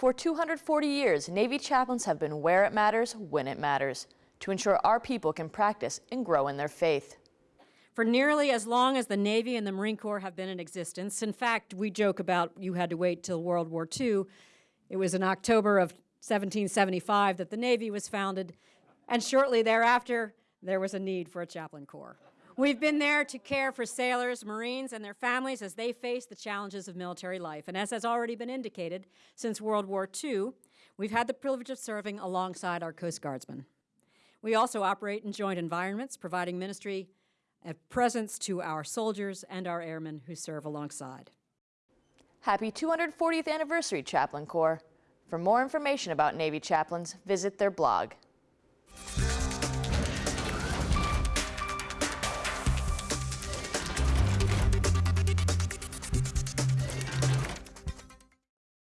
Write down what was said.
For 240 years, Navy chaplains have been where it matters, when it matters, to ensure our people can practice and grow in their faith. For nearly as long as the Navy and the Marine Corps have been in existence, in fact, we joke about you had to wait till World War II. It was in October of 1775 that the Navy was founded, and shortly thereafter, there was a need for a chaplain corps. We've been there to care for sailors, Marines, and their families as they face the challenges of military life. And as has already been indicated, since World War II, we've had the privilege of serving alongside our Coast Guardsmen. We also operate in joint environments, providing ministry and presence to our soldiers and our airmen who serve alongside. Happy 240th anniversary, Chaplain Corps. For more information about Navy chaplains, visit their blog.